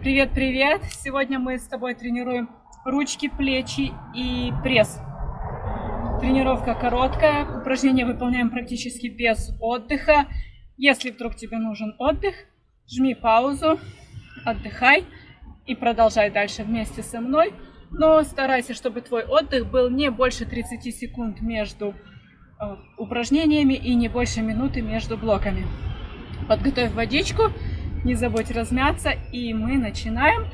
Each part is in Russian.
Привет-привет! Сегодня мы с тобой тренируем ручки, плечи и пресс. Тренировка короткая, упражнения выполняем практически без отдыха. Если вдруг тебе нужен отдых, жми паузу, отдыхай и продолжай дальше вместе со мной. Но старайся, чтобы твой отдых был не больше 30 секунд между э, упражнениями и не больше минуты между блоками. Подготовь водичку не забудь размяться, и мы начинаем.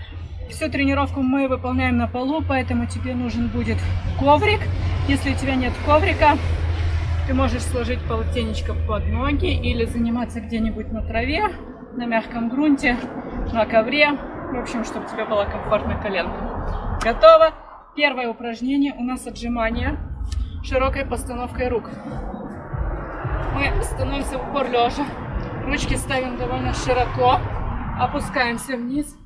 Всю тренировку мы выполняем на полу, поэтому тебе нужен будет коврик. Если у тебя нет коврика, ты можешь сложить полотенечко под ноги или заниматься где-нибудь на траве, на мягком грунте, на ковре. В общем, чтобы тебе была комфортная коленка. Готово. Первое упражнение у нас отжимание широкой постановкой рук. Мы становимся в упор лежа. Ручки ставим довольно широко, опускаемся вниз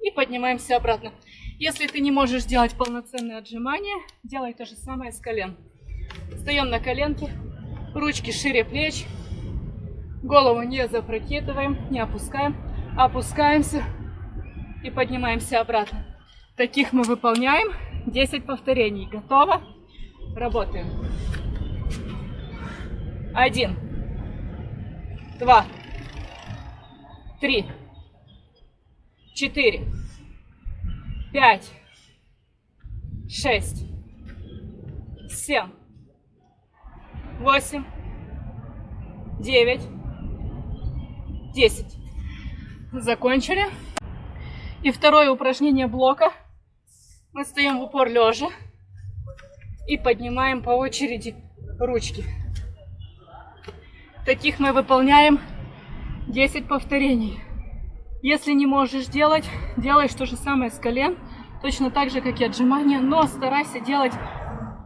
и поднимаемся обратно. Если ты не можешь делать полноценное отжимание, делай то же самое с колен. Встаем на коленки, ручки шире плеч, голову не запрокидываем, не опускаем, опускаемся и поднимаемся обратно. Таких мы выполняем 10 повторений. Готово? Работаем. Один два, три, четыре, пять, шесть, семь, восемь, девять, десять. Закончили. И второе упражнение блока. Мы стоим в упор лежа и поднимаем по очереди ручки. Таких мы выполняем 10 повторений. Если не можешь делать, делаешь то же самое с колен, точно так же, как и отжимания, но старайся делать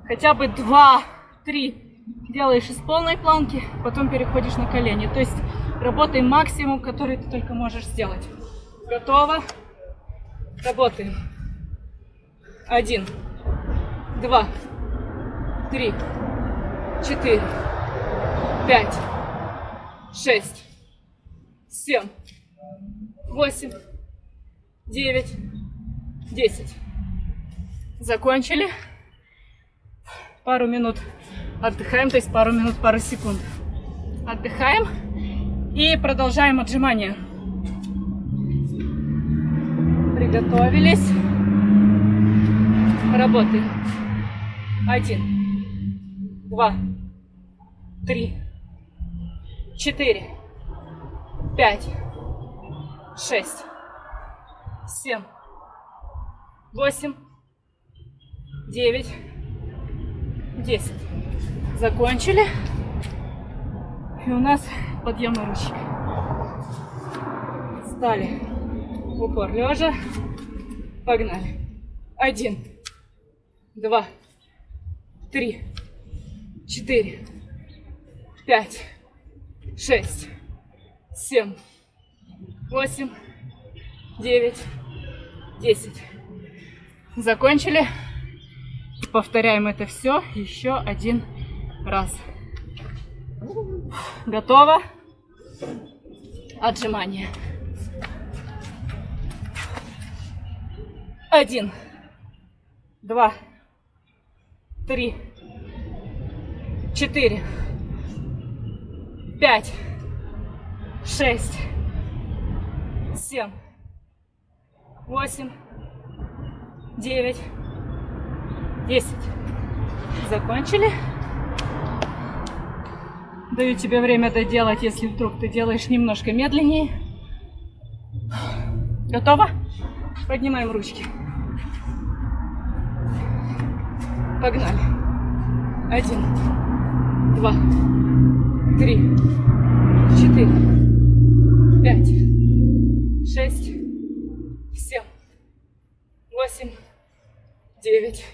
хотя бы 2-3. Делаешь из полной планки, потом переходишь на колени. То есть работай максимум, который ты только можешь сделать. Готово? Работаем. Один, два, три, четыре, пять, шесть, семь, восемь, девять, десять. Закончили. Пару минут отдыхаем, то есть пару минут, пару секунд. Отдыхаем и продолжаем отжимания. Приготовились. Работаем. Один, два, три, четыре, пять, шесть, семь, восемь, девять, десять. Закончили. И у нас подъем на ручек. Стали упор лежа. Погнали. Один, два, три, четыре, пять, шесть, семь, восемь, девять, десять. Закончили. Повторяем это все еще один раз. Готово. Отжимание. Один, два, три, четыре, пять, шесть, семь, восемь, девять, десять. Закончили. Даю тебе время доделать, если вдруг ты делаешь немножко медленнее. Готово? Поднимаем ручки. Погнали. Один, два, три, четыре, пять, шесть, семь, восемь, девять,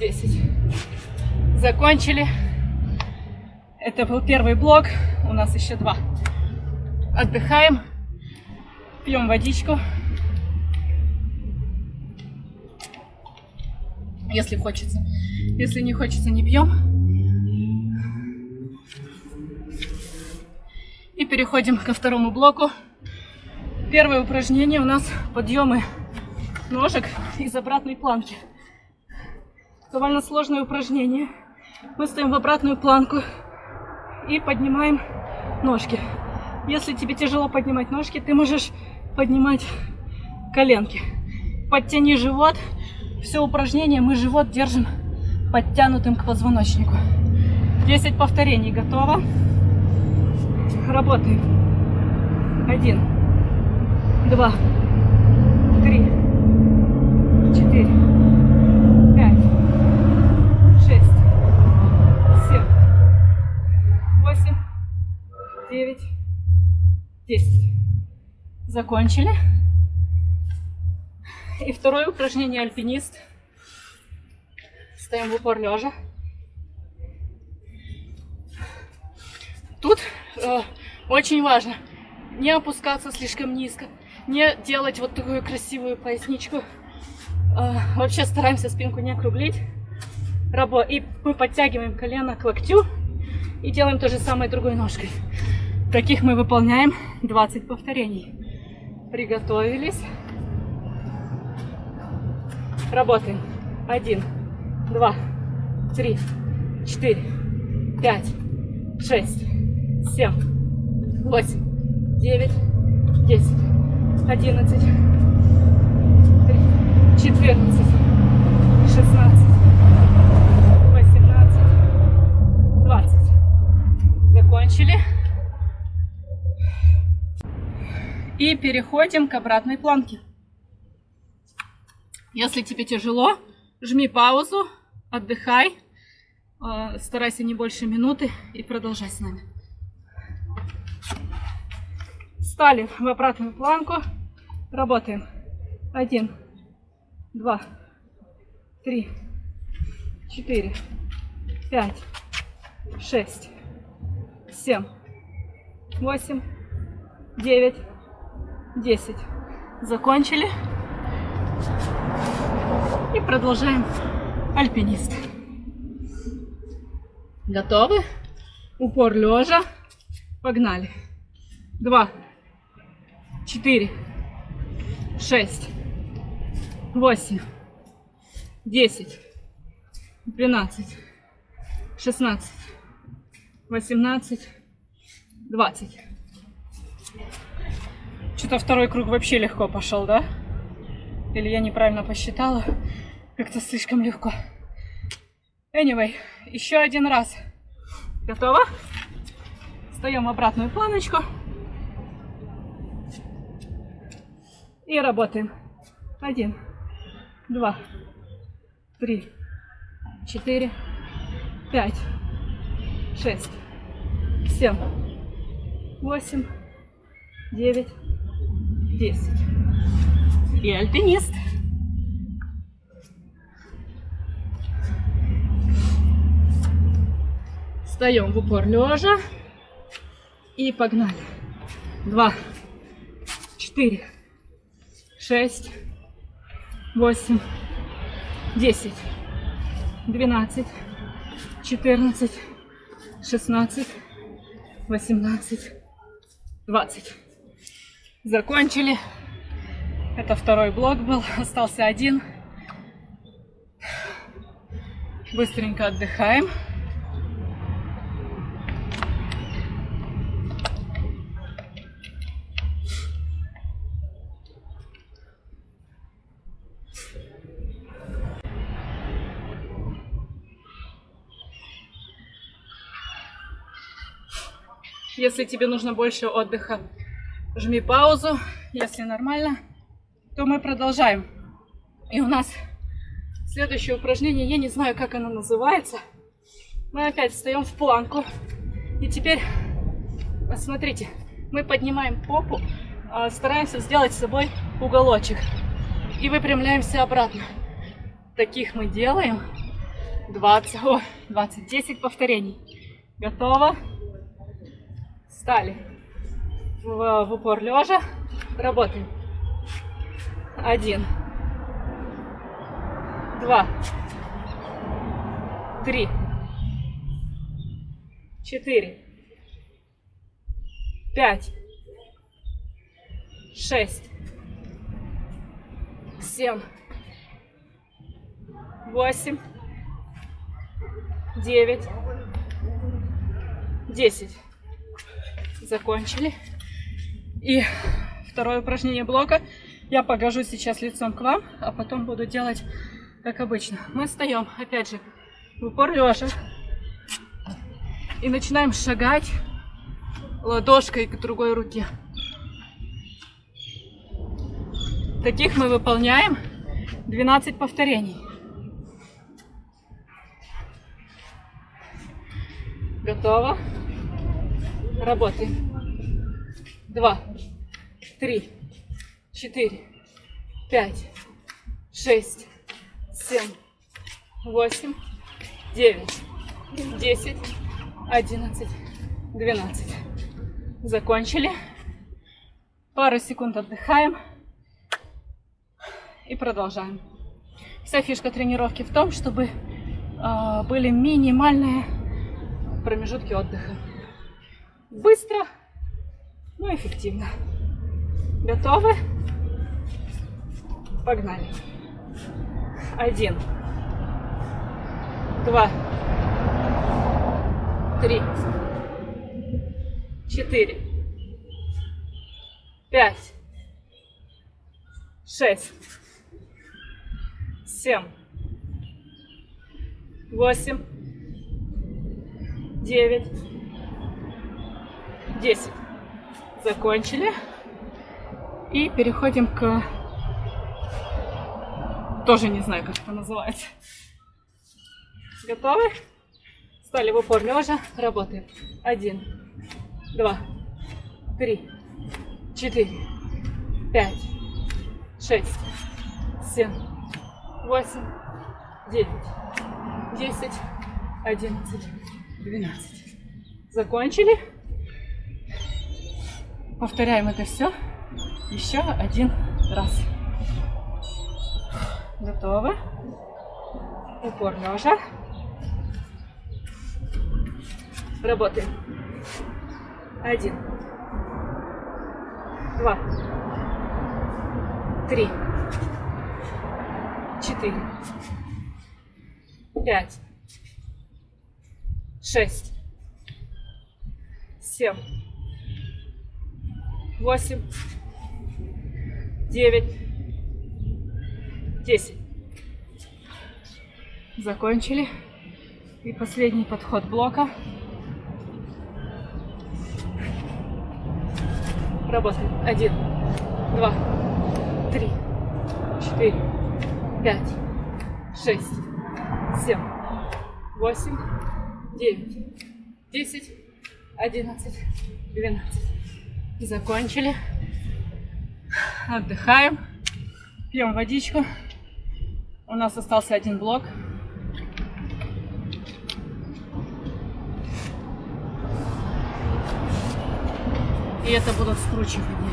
десять. Закончили. Это был первый блок. У нас еще два. Отдыхаем. Пьем водичку. Если хочется. Если не хочется, не пьем. И переходим ко второму блоку. Первое упражнение у нас подъемы ножек из обратной планки. Довольно сложное упражнение. Мы стоим в обратную планку и поднимаем ножки. Если тебе тяжело поднимать ножки, ты можешь поднимать коленки. Подтяни живот. Все упражнение мы живот держим подтянутым к позвоночнику. 10 повторений. Готово? Работаем. Один, два, три, четыре, пять, шесть, семь, восемь, девять, десять. Закончили. И второе упражнение альпинист. Стоим в упор лежа. Тут очень важно не опускаться слишком низко, не делать вот такую красивую поясничку. Э, вообще стараемся спинку не округлить. И мы подтягиваем колено к локтю и делаем то же самое другой ножкой. Таких мы выполняем 20 повторений. Приготовились. Работаем. Один, два, три, четыре, пять, шесть, семь, восемь, девять, десять, одиннадцать, четырнадцать, шестнадцать, восемнадцать, двадцать. Закончили. И переходим к обратной планке. Если тебе тяжело, жми паузу, отдыхай, э, старайся не больше минуты и продолжай с нами. Стали в обратную планку, работаем. Один, два, три, четыре, пять, шесть, семь, восемь, девять, десять. Закончили. И продолжаем альпинист. Готовы? Упор лежа. Погнали. Два, четыре, шесть, восемь, десять, двенадцать, шестнадцать, восемнадцать, двадцать. Что-то второй круг вообще легко пошел, да? Или я неправильно посчитала? Как-то слишком легко. Anyway, еще один раз. Готово? Встаем в обратную планочку. И работаем. Один, два, три, четыре, пять, шесть, семь, восемь, девять, десять и альпинист. Встаем в упор лежа и погнали. Два, четыре, шесть, восемь, десять, двенадцать, четырнадцать, шестнадцать, восемнадцать, двадцать. Закончили. Это второй блок был, остался один. Быстренько отдыхаем. Если тебе нужно больше отдыха, жми паузу. Если нормально, то мы продолжаем. И у нас следующее упражнение, я не знаю, как оно называется. Мы опять встаем в планку. И теперь, смотрите, мы поднимаем попу, а, стараемся сделать с собой уголочек. И выпрямляемся обратно. Таких мы делаем 20, о, 20, 10 повторений. Готово? Стали. В, в упор лежа. Работаем. Один. Два. Три. Четыре. Пять. шесть, семь, восемь, девять, десять. Закончили. И второе упражнение блока. Я покажу сейчас лицом к вам, а потом буду делать как обычно. Мы встаем, опять же, в упор лежа. И начинаем шагать ладошкой к другой руке. Таких мы выполняем 12 повторений. Готово. Работаем. Два, три, четыре, пять, шесть, семь, восемь, девять, десять, одиннадцать, двенадцать. Закончили. Пару секунд отдыхаем. И продолжаем. Вся фишка тренировки в том, чтобы э, были минимальные промежутки отдыха. Быстро, но эффективно. Готовы? Погнали. Один. Два. Три. Четыре. Пять. Шесть. Семь. Восемь. Девять. Десять. Закончили. И переходим к... Тоже не знаю, как это называется. Готовы? Стали в упор лежа. Работаем. Один, два, три, четыре, пять, шесть, семь, восемь, девять, десять, одиннадцать, двенадцать. Закончили. Повторяем это все еще один раз. Готово. Упор лежа. Работаем. Один. Два. Три. Четыре. Пять. Шесть. Семь. Восемь девять, десять. Закончили. И последний подход блока. Работаем. Один, два, три, четыре, пять, шесть, семь, восемь, девять, десять, одиннадцать, двенадцать. Закончили. Отдыхаем. Пьем водичку. У нас остался один блок. И это будут скручивания.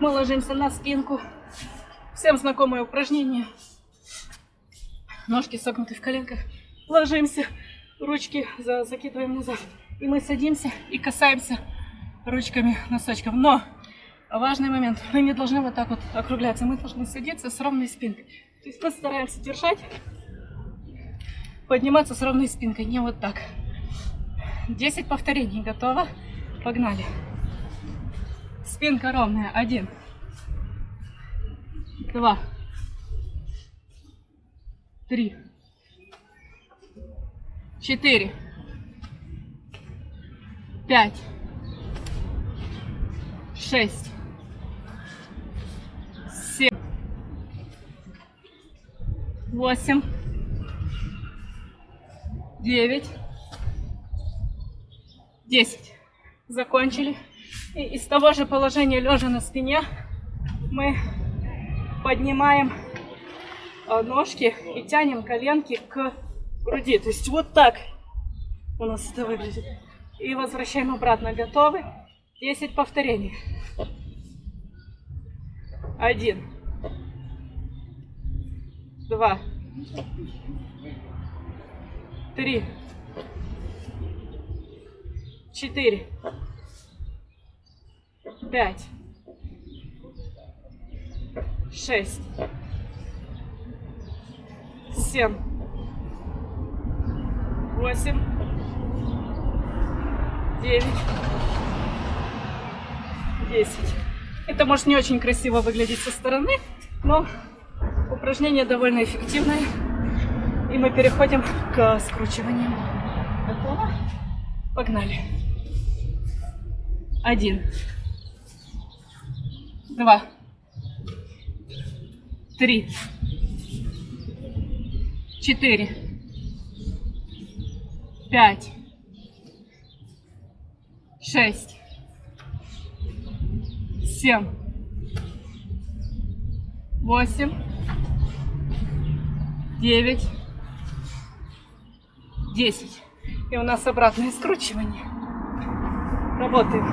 Мы ложимся на спинку. Всем знакомое упражнение. Ножки согнуты в коленках. Ложимся, ручки закидываем назад. И мы садимся и касаемся ручками носочков. Но важный момент, мы не должны вот так вот округляться, мы должны садиться с ровной спинкой. То есть мы стараемся держать, подниматься с ровной спинкой, не вот так. 10 повторений, готово? Погнали. Спинка ровная, один, два, три, четыре, пять, шесть, семь, восемь, девять, десять. Закончили. И из того же положения лежа на спине мы поднимаем э, ножки и тянем коленки к груди. То есть вот так у нас это выглядит. И возвращаем обратно. Готовы? 10 повторений. Один. Два. Три. Четыре. пять, шесть, семь, восемь, девять, десять. Это может не очень красиво выглядеть со стороны, но упражнение довольно эффективное. И мы переходим к скручиванию. Готово? Погнали. Один. Два. Три. Четыре. Пять. Шесть. Семь. Восемь. Девять. Десять. И у нас обратное скручивание. Работаем.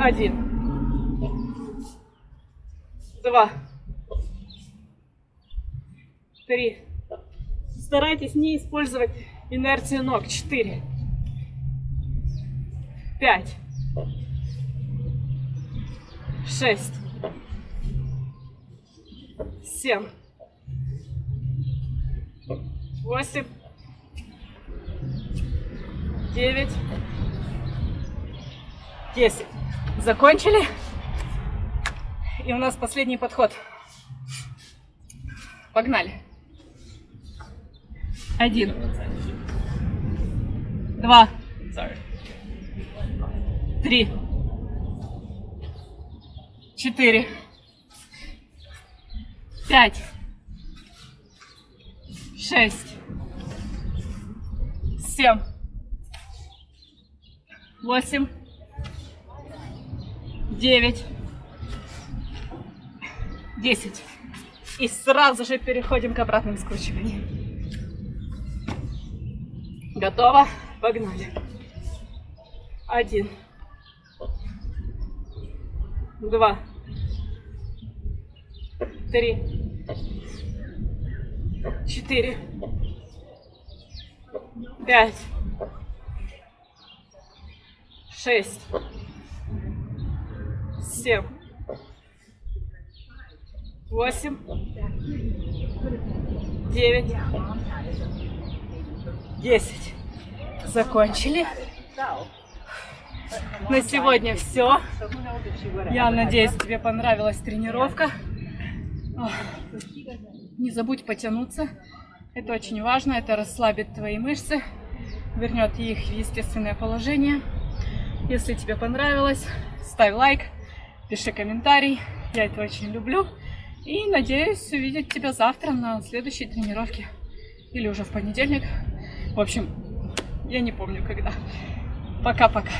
Один. Два. Три. Старайтесь не использовать инерцию ног. Четыре. Пять. Шесть. Семь. Восемь. Девять. Десять. Закончили. И у нас последний подход. Погнали. Один. Два. Три. Четыре. Пять. Шесть. Семь. Восемь. Девять. Десять. И сразу же переходим к обратным скручиваниям. Готово? Погнали. Один. Два. Три. Четыре. Пять. Шесть. Семь. Восемь. Девять. Десять. Закончили. На сегодня все. Я надеюсь, тебе понравилась тренировка. Не забудь потянуться. Это очень важно. Это расслабит твои мышцы, вернет их в естественное положение. Если тебе понравилось, ставь лайк, пиши комментарий. Я это очень люблю. И надеюсь увидеть тебя завтра на следующей тренировке. Или уже в понедельник. В общем, я не помню когда. Пока-пока.